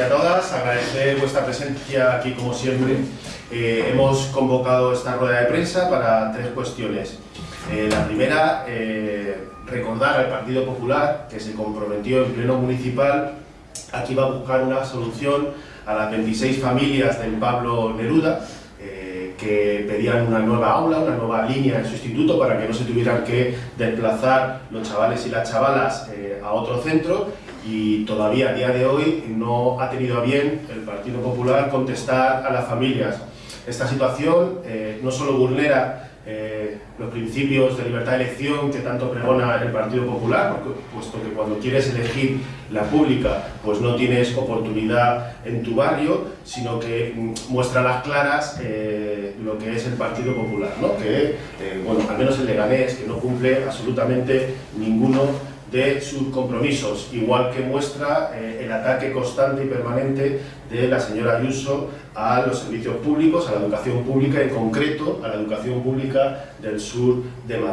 y a todas, agradecer vuestra presencia aquí como siempre. Eh, hemos convocado esta rueda de prensa para tres cuestiones. Eh, la primera, eh, recordar al Partido Popular que se comprometió en pleno municipal a que iba a buscar una solución a las 26 familias del Pablo Neruda que pedían una nueva aula, una nueva línea en su instituto para que no se tuvieran que desplazar los chavales y las chavalas a otro centro y todavía a día de hoy no ha tenido a bien el Partido Popular contestar a las familias. Esta situación eh, no solo vulnera eh, los principios de libertad de elección que tanto pregona el Partido Popular, puesto que cuando quieres elegir la pública pues no tienes oportunidad en tu barrio, sino que mm, muestra las claras eh, lo que es el Partido Popular, ¿no? que, bueno, al menos el Leganés, que no cumple absolutamente ninguno de sus compromisos, igual que muestra eh, el ataque constante y permanente de la señora Ayuso a los servicios públicos, a la educación pública, en concreto a la educación pública del sur de Madrid.